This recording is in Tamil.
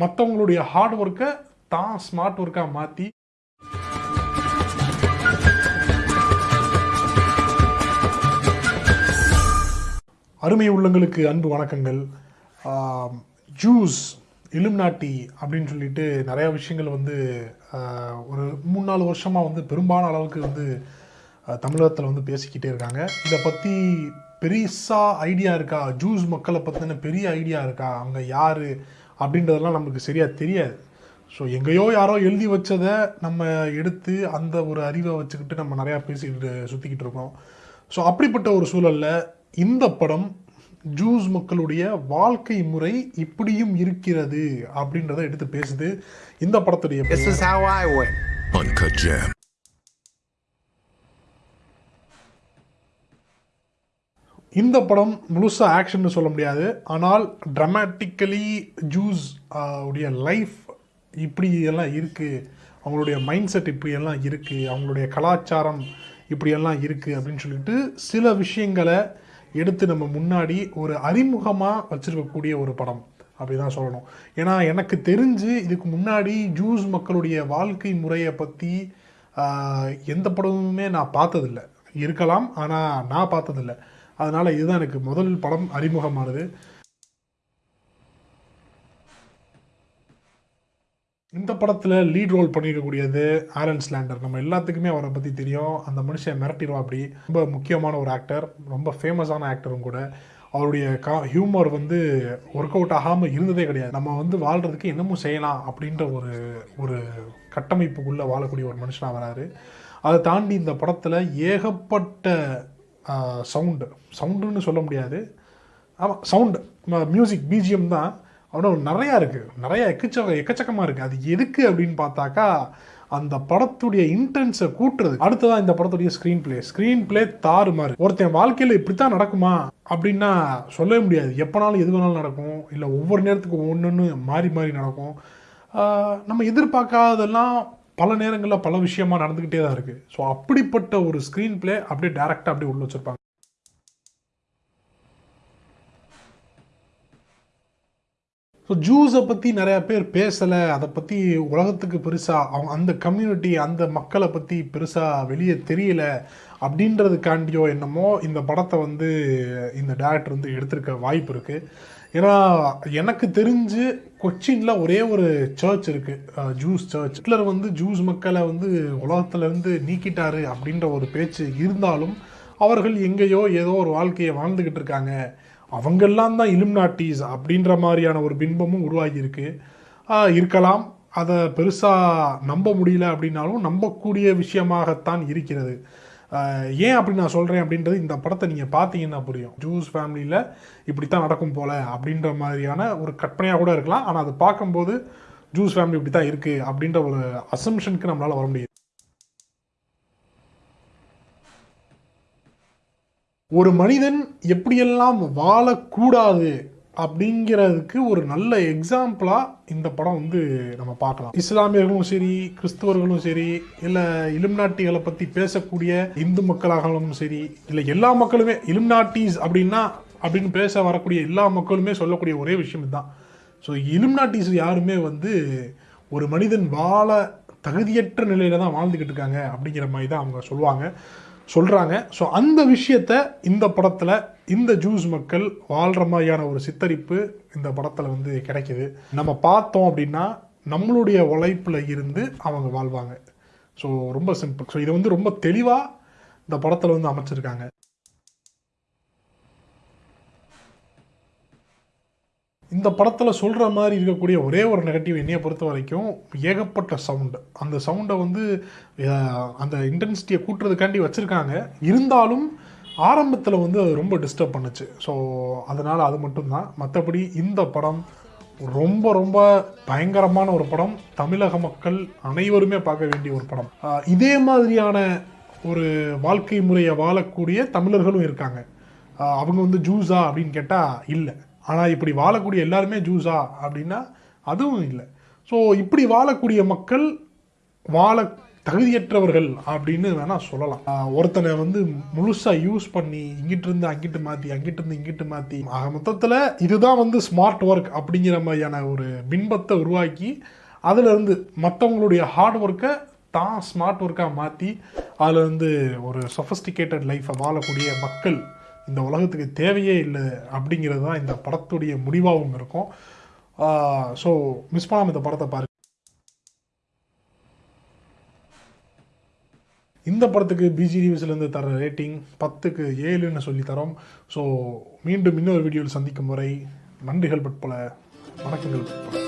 மற்றவங்களுடைய ஹார்ட் ஒர்க்கை தான் ஸ்மார்ட் ஒர்க்காக மாற்றி அருமை உள்ளங்களுக்கு அன்பு வணக்கங்கள். ஜூஸ் இலும்நாட்டி அப்படின்னு சொல்லிட்டு நிறையா விஷயங்கள் வந்து ஒரு மூணு நாலு வருஷமாக வந்து பெரும்பாலான அளவுக்கு வந்து தமிழகத்தில் வந்து பேசிக்கிட்டே இருக்காங்க. இதை பற்றி பெருசாக ஐடியா இருக்கா? ஜூஸ் மக்களை பற்றின பெரிய ஐடியா இருக்கா? அவங்க யார்? அப்படின்றதெல்லாம் நமக்கு சரியாக தெரியாது. ஸோ எங்கேயோ யாரோ எழுதி வச்சதை நம்ம எடுத்து அந்த ஒரு அறிவை வச்சுக்கிட்டு நம்ம நிறையா பேசிக்கிட்டு சுற்றிக்கிட்டு இருக்கோம். ஸோ அப்படிப்பட்ட ஒரு சூழலில் இந்த படம் ஜூஸ் மக்களுடைய வாழ்க்கை முறை இப்படியும் இருக்கிறது அப்படின்றத எடுத்து பேசுது இந்த படத்துடைய இந்த படம் முழுசாக ஆக்ஷன் சொல்ல முடியாது. ஆனால் ட்ரமேட்டிக்கலி ஜூஸ் உடைய லைஃப் இப்படி எல்லாம் இருக்குது அவங்களுடைய மைண்ட் செட் இப்படியெல்லாம் இருக்குது அவங்களுடைய கலாச்சாரம் இப்படியெல்லாம் இருக்குது அப்படின்னு சொல்லிட்டு சில விஷயங்களை எடுத்து நம்ம முன்னாடி ஒரு அறிமுகமாக வச்சுருக்கக்கூடிய ஒரு படம். அப்படி தான் சொல்லணும். ஏன்னா எனக்கு தெரிஞ்சு இதுக்கு முன்னாடி ஜூஸ் மக்களுடைய வாழ்க்கை முறையை பற்றி எந்த படமுமே நான் பார்த்ததில்லை. இருக்கலாம் ஆனால் நான் பார்த்ததில்ல. அதனால் இதுதான் எனக்கு முதல் படம் அறிமுகமானது. இந்த படத்தில் லீட் ரோல் பண்ணியிருக்கக்கூடியது ஆரன் ஸ்லாண்டர். நம்ம எல்லாத்துக்குமே அவரை பற்றி தெரியும். அந்த மனுஷன் மிரட்டிடுவா அப்படி. ரொம்ப முக்கியமான ஒரு ஆக்டர் ரொம்ப ஃபேமஸான ஆக்டரும் கூட. அவருடைய கா ஹியூமர் வந்து ஒர்க் அவுட் ஆகாமல் இருந்ததே கிடையாது. நம்ம வந்து வாழ்கிறதுக்கு என்னமும் செய்யலாம் அப்படின்ற ஒரு ஒரு கட்டமைப்புக்குள்ளே வாழக்கூடிய ஒரு மனுஷனாக வராரு. அதை தாண்டி இந்த படத்தில் ஏகப்பட்ட சவுண்டு சவுண்டுன்னு சொல்ல முடியாது. ஆமாம் சவுண்டு மியூசிக் பிஜிஎம் தான். அவ்வளோ நிறையா இருக்குது நிறையா எக்கச்சக்க எக்கச்சக்கமாக இருக்குது அது எதுக்கு அப்படின்னு பார்த்தாக்கா அந்த படத்துடைய இன்டென்ஸை கூட்டுறது. அடுத்ததான் இந்த படத்துடைய ஸ்க்ரீன் பிளே ஸ்க்ரீன் பிளே தாறு மாதிரி ஒருத்தன் வாழ்க்கையில் இப்படி தான் நடக்குமா அப்படின்னா சொல்லவே முடியாது. எப்போனாலும் எது வேணாலும் நடக்கும். இல்லை ஒவ்வொரு நேரத்துக்கு ஒன்று மாறி மாறி நடக்கும். நம்ம எதிர்பார்க்காததெல்லாம் பல நேரங்களில் பல விஷயமா நடந்துக்கிட்டே தான் இருக்குது ஸோ அப்படிப்பட்ட ஒரு ஸ்க்ரீன் பிளே அப்படியே டேரெக்டாக அப்படியே உள்ள வச்சுருப்பாங்க. ஸோ ஜூஸை பற்றி நிறையா பேர் பேசலை அதை பற்றி உலகத்துக்கு பெருசாக அவங்க அந்த கம்யூனிட்டி அந்த மக்களை பற்றி பெருசாக வெளியே தெரியல அப்படின்றதுக்காண்டியோ என்னமோ இந்த படத்தை வந்து இந்த டேரக்டர் வந்து எடுத்திருக்க வாய்ப்பு இருக்குது ஏன்னா எனக்கு தெரிஞ்சு கொச்சினில் ஒரே ஒரு சர்ச் இருக்குது ஜூஸ் சர்ச் ஹிட்லர் வந்து ஜூஸ் மக்களை வந்து உலகத்துலேருந்து நீக்கிட்டாரு அப்படின்ற ஒரு பேச்சு இருந்தாலும் அவர்கள் எங்கேயோ ஏதோ ஒரு வாழ்க்கையை வாழ்ந்துக்கிட்டு இருக்காங்க. அவங்கெல்லாம் தான் இலும்நாட்டிஸ் அப்படின்ற மாதிரியான ஒரு பின்பமும் உருவாகியிருக்கு. இருக்கலாம். அதை பெருசாக நம்ப முடியல அப்படின்னாலும் நம்பக்கூடிய விஷயமாகத்தான் இருக்கிறது. ஏன் அப்படி நான் சொல்கிறேன் அப்படின்றது இந்த படத்தை நீங்கள் பார்த்தீங்கன்னா புரியும். ஜூஸ் ஃபேமிலியில் இப்படி தான் நடக்கும் போல அப்படின்ற மாதிரியான ஒரு கற்பனையாக கூட இருக்கலாம். ஆனால் அதை பார்க்கும்போது ஜூஸ் ஃபேமிலி இப்படி தான் இருக்குது அப்படின்ற ஒரு அசம்ஷனுக்கு நம்மளால் வர முடியுது. ஒரு மனிதன் எப்படியெல்லாம் வாழக்கூடாது அப்படிங்கிறதுக்கு ஒரு நல்ல எக்ஸாம்பிளாக இந்த படம் வந்து நம்ம பார்க்கலாம். இஸ்லாமியர்களும் சரி கிறிஸ்தவர்களும் சரி இல்லை இலும்நாட்டிகளை பற்றி பேசக்கூடிய இந்து மக்களாகவும் சரி இல்லை எல்லா மக்களுமே இலும்நாட்டிஸ் அப்படின்னா அப்படின்னு பேச வரக்கூடிய எல்லா மக்களுமே சொல்லக்கூடிய ஒரே விஷயம் இதுதான். ஸோ இலும்நாட்டிஸ் யாருமே வந்து ஒரு மனிதன் வாழ தகுதியற்ற நிலையில தான் வாழ்ந்துக்கிட்டு இருக்காங்க அப்படிங்கிற மாதிரி தான் அவங்க சொல்லுவாங்க. சொல்கிறாங்க ஸோ அந்த விஷயத்த இந்த படத்தில் இந்த ஜூஸ் மக்கள் வாழ்கிற மாதிரியான ஒரு சித்தரிப்பு இந்த படத்தில் வந்து கிடைக்கிது. நம்ம பார்த்தோம் அப்படின்னா நம்மளுடைய உழைப்பில் இருந்து அவங்க வாழ்வாங்க. ஸோ ரொம்ப சிம்பிள் ஸோ இதை வந்து ரொம்ப தெளிவாக இந்த படத்தில் வந்து அமைச்சிருக்காங்க. இந்த படத்தில் சொல்கிற மாதிரி இருக்கக்கூடிய ஒரே ஒரு நெகட்டிவ் என்னையை பொறுத்த வரைக்கும் ஏகப்பட்ட சவுண்டு அந்த சவுண்டை வந்து அந்த இன்டென்சிட்டியை கூட்டுறதுக்காண்டி வச்சுருக்காங்க. இருந்தாலும் ஆரம்பத்தில் வந்து அது ரொம்ப டிஸ்டர்ப் பண்ணுச்சு. ஸோ அதனால் அது மட்டும்தான். மற்றபடி இந்த படம் ரொம்ப ரொம்ப பயங்கரமான ஒரு படம். தமிழக மக்கள் அனைவருமே பார்க்க வேண்டிய ஒரு படம். இதே மாதிரியான ஒரு வாழ்க்கை முறையை வாழக்கூடிய தமிழர்களும் இருக்காங்க. அவங்க வந்து ஜூஸா அப்படின்னு கேட்டால் இல்லை. ஆனால் இப்படி வாழக்கூடிய எல்லாருமே ஜூஸா அப்படின்னா அதுவும் இல்லை. ஸோ இப்படி வாழக்கூடிய மக்கள் வாழ தகுதியற்றவர்கள் அப்படின்னு வேணால் சொல்லலாம். ஒருத்தனை வந்து முழுசாக யூஸ் பண்ணி இங்கிட்டு இருந்து அங்கிட்டு மாற்றி அங்கிட்டு இருந்து இங்கிட்டு மாற்றி ஆக மொத்தத்தில் இதுதான் வந்து ஸ்மார்ட் ஒர்க் அப்படிங்கிற மாதிரியான ஒரு பின்பத்தை உருவாக்கி அதிலிருந்து மற்றவங்களுடைய ஹார்ட் ஒர்க்கை தான் ஸ்மார்ட் ஒர்க்காக மாற்றி அதில் வந்து ஒரு சொஃபஸ்டிகேட்டட் லைஃப்பை வாழக்கூடிய மக்கள் இந்த உலகத்துக்கு தேவையே இல்லை அப்படிங்கிறது தான் இந்த படத்துடைய முடிவாகவும் இருக்கும். ஸோ மிஸ் பண்ணாமல் இந்த படத்தை பாருங்க இந்த படத்துக்கு பிஜி இருந்து தர ரேட்டிங் பத்துக்கு ஏழுன்னு சொல்லி தரோம். ஸோ மீண்டும் இன்னொரு வீடியோவில் சந்திக்கும் வரை நன்றிகள் பட்பல வணக்கங்கள் பட்பல